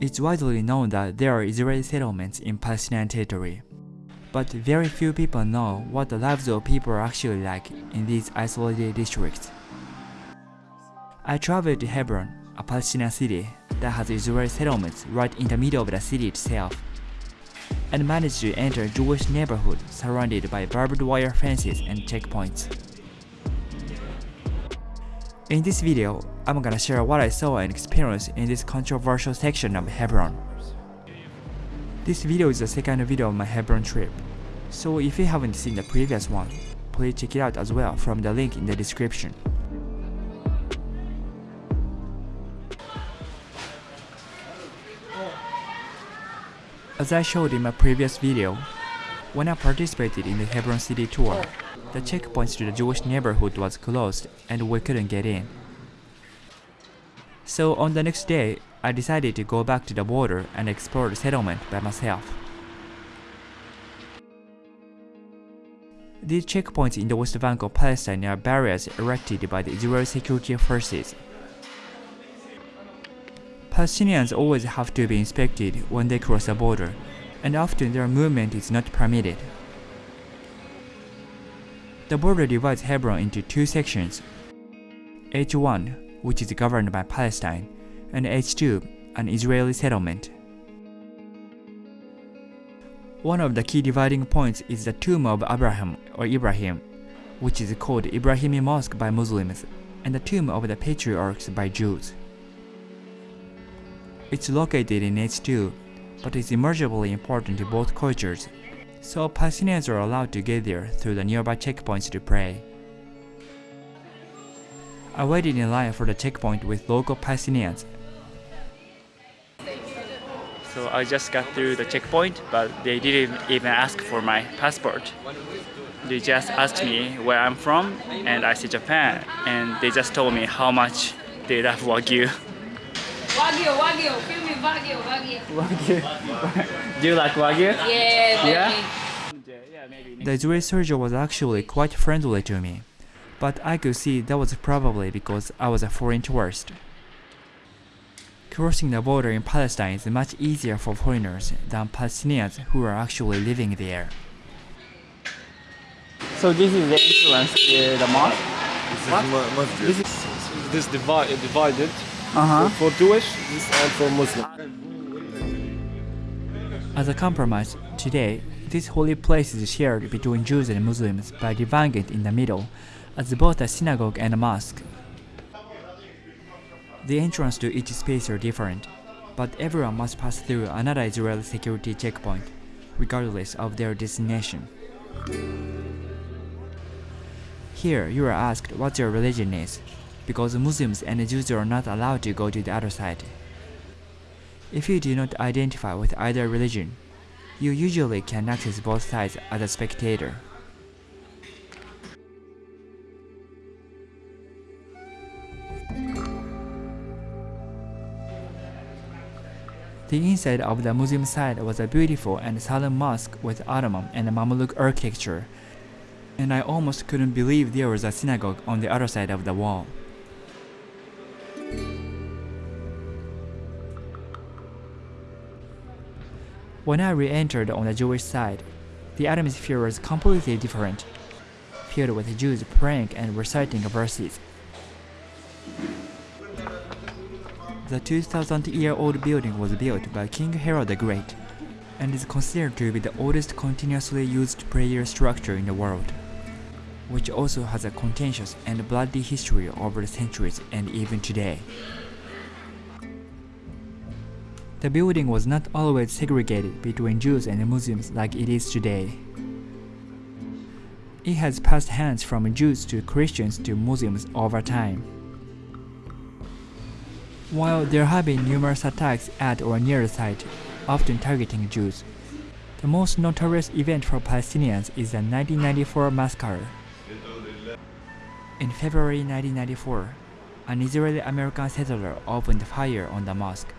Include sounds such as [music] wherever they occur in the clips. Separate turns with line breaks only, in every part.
It's widely known that there are Israeli settlements in Palestinian territory. But very few people know what the lives of people are actually like in these isolated districts. I traveled to Hebron, a Palestinian city that has Israeli settlements right in the middle of the city itself, and managed to enter a Jewish neighborhood surrounded by barbed wire fences and checkpoints. In this video, I'm gonna share what I saw and experienced in this controversial section of Hebron. This video is the second video of my Hebron trip, so if you haven't seen the previous one, please check it out as well from the link in the description. As I showed in my previous video, when I participated in the Hebron City tour, the checkpoints to the Jewish neighborhood was closed and we couldn't get in. So on the next day, I decided to go back to the border and explore the settlement by myself. These checkpoints in the West Bank of Palestine are barriers erected by the Israeli security forces. Palestinians always have to be inspected when they cross the border, and often their movement is not permitted. The border divides Hebron into two sections H1, which is governed by Palestine, and H2, an Israeli settlement. One of the key dividing points is the tomb of Abraham or Ibrahim, which is called Ibrahimi Mosque by Muslims, and the tomb of the patriarchs by Jews. It's located in H2, but is immeasurably important to both cultures, so Palestinians are allowed to get there through the nearby checkpoints to pray. I waited in line for the checkpoint with local Palestinians. So I just got through the checkpoint, but they didn't even ask for my passport. They just asked me where I'm from, and I said Japan, and they just told me how much they love Wagyu.
Wagyu, Wagyu, feel me Wagyu, Wagyu.
Wagyu. Do you like Wagyu?
Yeah,
Yeah? The Israeli soldier was actually quite friendly to me, but I could see that was probably because I was a foreign tourist. Crossing the border in Palestine is much easier for foreigners than Palestinians who are actually living there. So this is the entrance to the mosque?
This is mu- masjid.
This
This divi- divided
Uh-huh.
for Jewish and for Muslim.
As a compromise, today, this holy place is shared between Jews and Muslims by dividing it in the middle as both a synagogue and a mosque. The entrance to each space are different, but everyone must pass through another Israeli security checkpoint, regardless of their destination. Here, you are asked what your religion is, because Muslims and Jews are not allowed to go to the other side. If you do not identify with either religion, you usually can access both sides as a spectator. The inside of the Muslim side was a beautiful and solemn mosque with Ottoman and Mamluk architecture, and I almost couldn't believe there was a synagogue on the other side of the wall. When I re-entered on the Jewish side, the atmosphere was completely different, filled with Jews praying and reciting verses. The 2000-year-old building was built by King Herod the Great, and is considered to be the oldest continuously used prayer structure in the world, which also has a contentious and bloody history over the centuries and even today. The building was not always segregated between Jews and Muslims like it is today. It has passed hands from Jews to Christians to Muslims over time. While there have been numerous attacks at or near the site, often targeting Jews, the most notorious event for Palestinians is the 1994 massacre. In February 1994, an Israeli-American settler opened fire on the mosque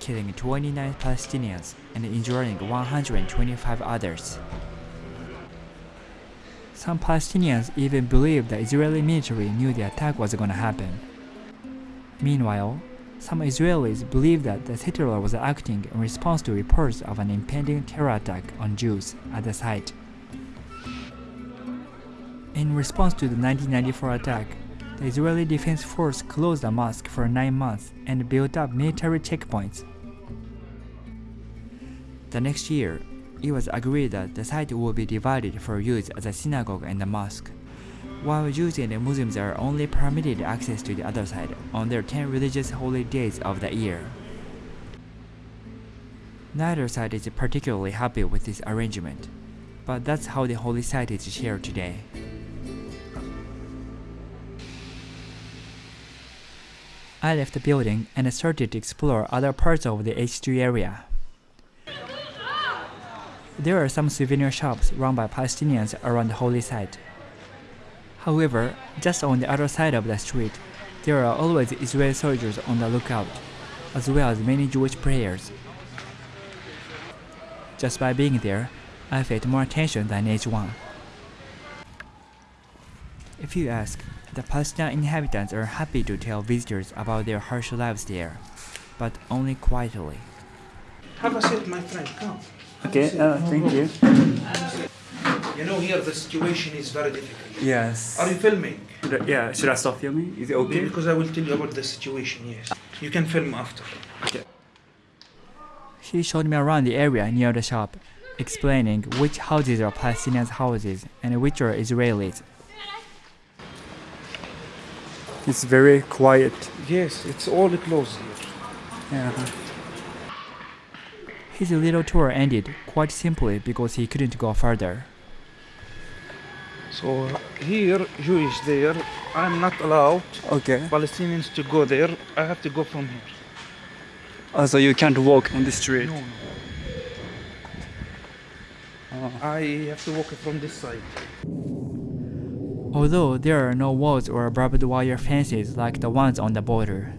killing 29 Palestinians and injuring 125 others. Some Palestinians even believe the Israeli military knew the attack was gonna happen. Meanwhile, Some Israelis believe that the settler was acting in response to reports of an impending terror attack on Jews at the site. In response to the 1994 attack, the Israeli Defense Force closed the mosque for nine months and built up military checkpoints. The next year, it was agreed that the site would be divided for use as a synagogue and a mosque, while Jews and Muslims are only permitted access to the other side on their 10 religious holy days of the year. Neither side is particularly happy with this arrangement, but that's how the holy site is shared today. I left the building and started to explore other parts of the H3 area. There are some souvenir shops run by Palestinians around the holy site. However, just on the other side of the street, there are always Israeli soldiers on the lookout, as well as many Jewish prayers. Just by being there, I felt more attention than H1. If you ask, the Palestinian inhabitants are happy to tell visitors about their harsh lives there, but only quietly.
Have a seat, my friend. Come.
Okay, uh, thank you.
You know, here the situation is very difficult.
Yes.
Are you filming?
Yeah, should I stop filming? Is it okay?
Because I will tell you about the situation, yes. You can film after. Okay.
He showed me around the area near the shop, explaining which houses are Palestinians' houses and which are Israelis. It's very quiet.
Yes, it's all closed here.
Yeah. His little tour ended quite simply because he couldn't go further.
So here, Jewish there, I'm not allowed
Okay.
Palestinians to go there. I have to go from here.
Uh, so you can't walk on the street.
No, no. I have to walk from this side.
Although there are no walls or barbed wire fences like the ones on the border,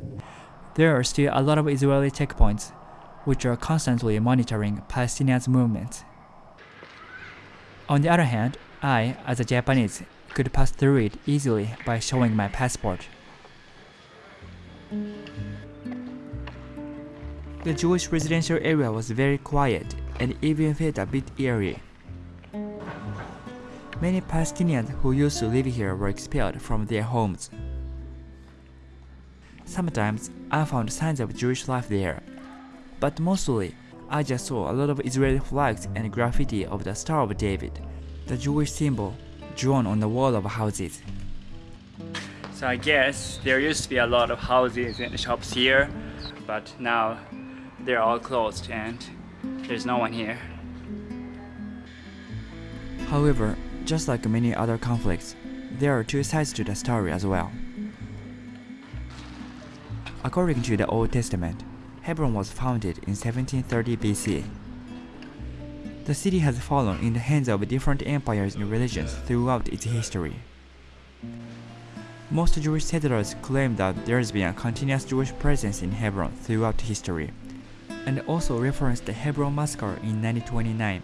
there are still a lot of Israeli checkpoints, which are constantly monitoring Palestinians' movements. On the other hand, I, as a Japanese, could pass through it easily by showing my passport. The Jewish residential area was very quiet and even felt a bit eerie. Many Palestinians who used to live here were expelled from their homes. Sometimes I found signs of Jewish life there, but mostly I just saw a lot of Israeli flags and graffiti of the Star of David, the Jewish symbol drawn on the wall of houses. So I guess there used to be a lot of houses and shops here, but now they're all closed and there's no one here. However, just like many other conflicts, there are two sides to the story as well. According to the Old Testament, Hebron was founded in 1730 BC. The city has fallen in the hands of different empires and religions throughout its history. Most Jewish settlers claim that there has been a continuous Jewish presence in Hebron throughout history, and also reference the Hebron massacre in 1929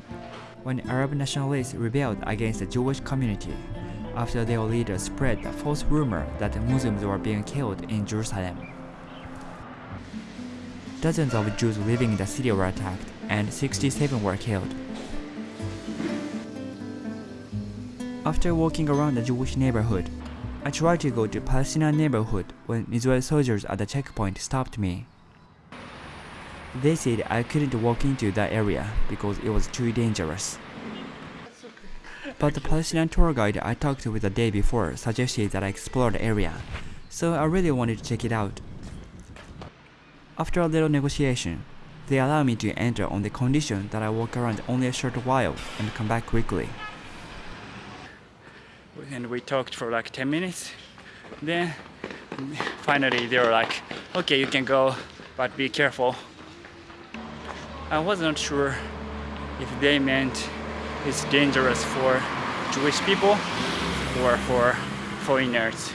when Arab nationalists rebelled against the Jewish community after their leader spread the false rumor that Muslims were being killed in Jerusalem. Dozens of Jews living in the city were attacked, and 67 were killed. After walking around the Jewish neighborhood, I tried to go to Palestinian neighborhood when Israeli soldiers at the checkpoint stopped me. They said I couldn't walk into that area because it was too dangerous. But the Palestinian tour guide I talked with the day before suggested that I explore the area, so I really wanted to check it out. After a little negotiation, they allowed me to enter on the condition that I walk around only a short while and come back quickly. And we talked for like 10 minutes. Then finally they were like, okay, you can go, but be careful. I wasn't sure if they meant it's dangerous for Jewish people or for foreigners.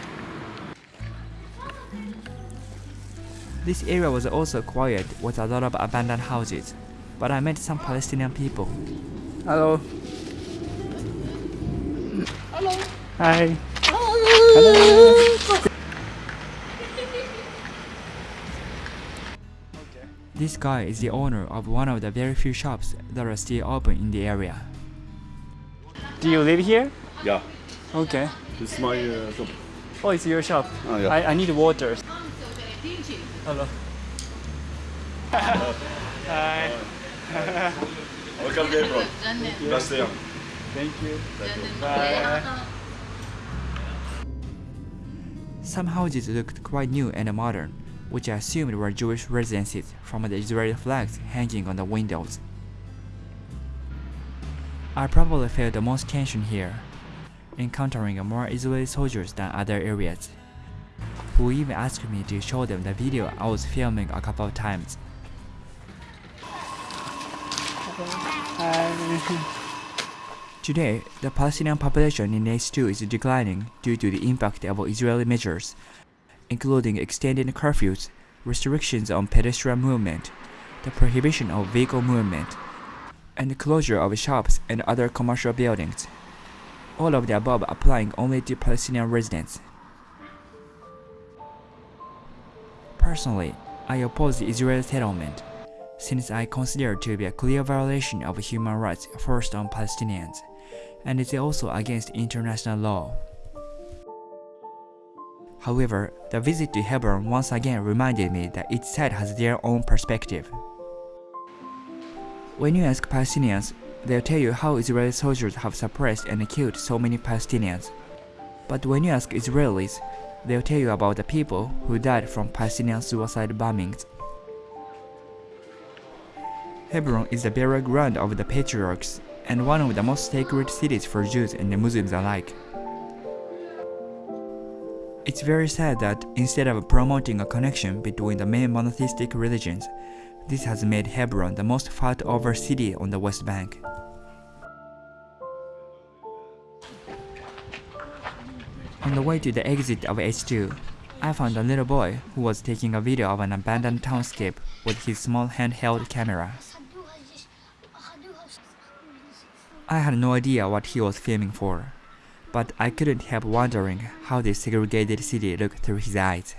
This area was also quiet with a lot of abandoned houses, but I met some Palestinian people. Hello. Hello. Hi. Hello. This guy is the owner of one of the very few shops that are still open in the area. Do you live here?
Yeah.
Okay.
This is my uh, shop.
Oh, it's your shop.
Oh, yeah.
I, I need water. Hello. Hi.
Welcome, Gabriel. Nice to
Thank you. Bye. Some houses looked quite new and modern, which I assumed were Jewish residences from the Israeli flags hanging on the windows. I probably felt the most tension here, encountering more Israeli soldiers than other areas, who even asked me to show them the video I was filming a couple of times. [laughs] Today, the Palestinian population in H2 is declining due to the impact of Israeli measures, including extended curfews, restrictions on pedestrian movement, the prohibition of vehicle movement, and the closure of shops and other commercial buildings. All of the above applying only to Palestinian residents. Personally, I oppose the Israeli settlement, since I consider it to be a clear violation of human rights forced on Palestinians, and it's also against international law. However, the visit to Hebron once again reminded me that each side has their own perspective. When you ask Palestinians, they'll tell you how Israeli soldiers have suppressed and killed so many Palestinians. But when you ask Israelis, they'll tell you about the people who died from Palestinian suicide bombings. Hebron is the burial ground of the patriarchs and one of the most sacred cities for Jews and Muslims alike. It's very sad that instead of promoting a connection between the main monotheistic religions, this has made Hebron the most fought over city on the West Bank. On the way to the exit of H2, I found a little boy who was taking a video of an abandoned townscape with his small handheld camera. I had no idea what he was filming for, but I couldn't help wondering how this segregated city looked through his eyes.